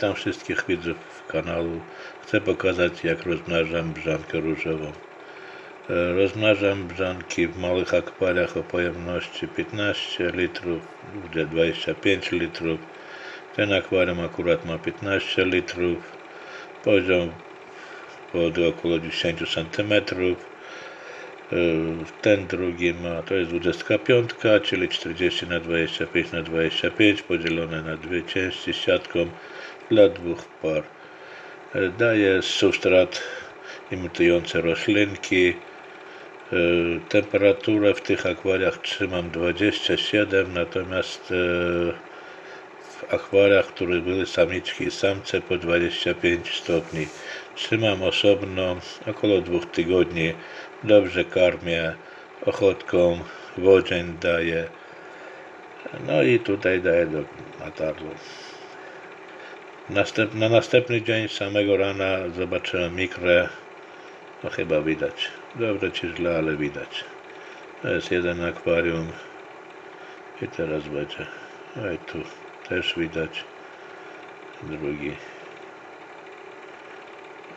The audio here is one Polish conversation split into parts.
Witam wszystkich widzów kanału. Chcę pokazać jak rozmnażam brzankę różową. E, Rozmnażam brzanki w małych akwariach o pojemności 15 litrów, gdzie 25 litrów. Ten akwarium akurat ma 15 litrów. Poziom wody około 10 cm. Ten drugi ma, to jest 25, czyli 40 na 25 na 25 podzielone na dwie części siatką dla dwóch par. E, Daje substrat imitujący roślinki. E, Temperaturę w tych akwariach trzymam 27, natomiast e, w akwariach, w których były samiczki i samce po 25 stopni. Trzymam osobno około dwóch tygodni. Dobrze karmię ochotką, wodzień daję. No i tutaj daję do natarlu. Następ, na następny dzień samego rana zobaczyłem mikrę. No chyba widać. Dobrze czy źle, ale widać. To jest jeden akwarium. I teraz będzie. No i tu też widać. Drugi.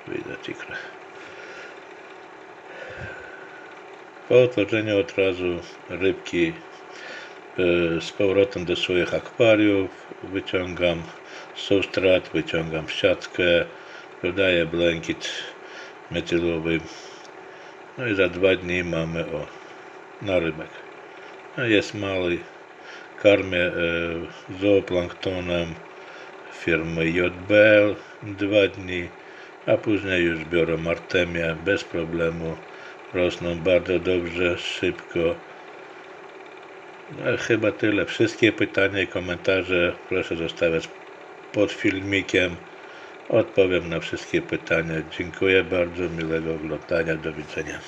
Widać ikrę. Po otworzeniu od razu rybki e, z powrotem do swoich akwariów wyciągam substrat, wyciągam siatkę, dodaję blankiet metylowy. No i za dwa dni mamy o narybek. No jest mały, karmię e, zooplanktonem firmy JBL dwa dni, a później już biorę artemię bez problemu. Rosną bardzo dobrze, szybko. No, chyba tyle. Wszystkie pytania i komentarze proszę zostawiać pod filmikiem. Odpowiem na wszystkie pytania. Dziękuję bardzo, miłego oglądania. Do widzenia.